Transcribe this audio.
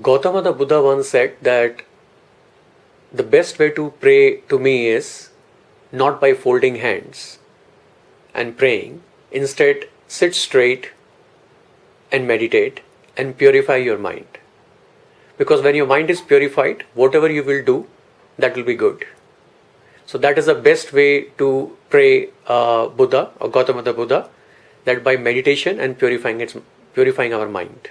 Gautama the Buddha once said that the best way to pray to me is not by folding hands and praying. Instead, sit straight and meditate and purify your mind. Because when your mind is purified, whatever you will do, that will be good. So that is the best way to pray uh, Buddha or Gautama the Buddha, that by meditation and purifying its purifying our mind.